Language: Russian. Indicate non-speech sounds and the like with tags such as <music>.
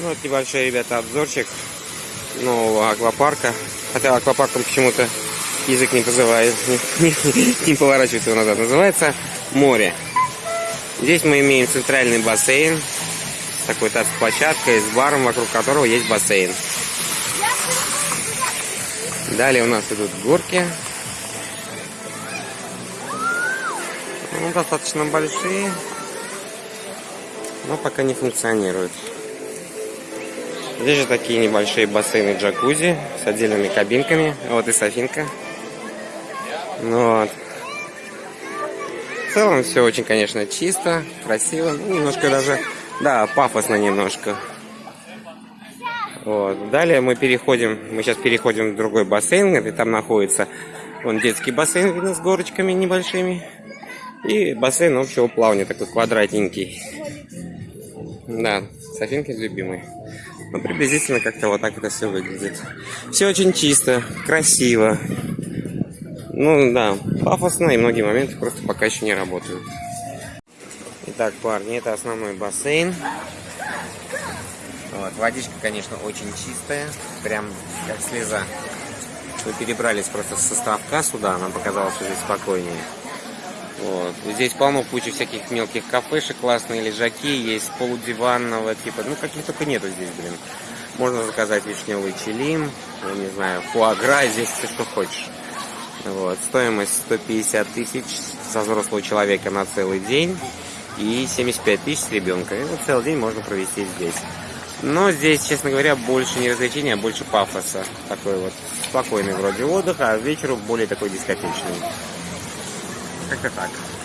Ну, вот небольшой, ребята, обзорчик нового аквапарка. Хотя аквапарком почему-то язык не позывает, <laughs> не, поворачивается назад. Называется море. Здесь мы имеем центральный бассейн с такой площадкой, с баром, вокруг которого есть бассейн. Далее у нас идут горки. Ну, достаточно большие, но пока не функционируют. Здесь же такие небольшие бассейны джакузи с отдельными кабинками. Вот и Софинка. Ну Вот. В целом все очень, конечно, чисто, красиво. Ну, немножко даже, да, пафосно немножко. Вот. Далее мы переходим, мы сейчас переходим в другой бассейн, где там находится вон детский бассейн, видно, с горочками небольшими. И бассейн общего плавания, такой квадратненький. Да, Софинки любимый. Ну, приблизительно как-то вот так это все выглядит. Все очень чисто, красиво. Ну да, пафосно, и многие моменты просто пока еще не работают. Итак, парни, это основной бассейн. Вот, водичка, конечно, очень чистая, прям как слеза. Мы перебрались просто с составка сюда, нам показалось уже спокойнее. Вот. Здесь полно кучи всяких мелких кафешек, классные лежаки, есть полудиванного типа, ну каких только нету здесь, блин. Можно заказать вишневый чилим, я не знаю, фуагра, здесь все что хочешь. Вот. Стоимость 150 тысяч за взрослого человека на целый день и 75 тысяч с ребенка. И вот целый день можно провести здесь. Но здесь, честно говоря, больше не развлечения, а больше пафоса. Такой вот спокойный вроде отдых, а вечеру более такой дискотечный. Pick the side.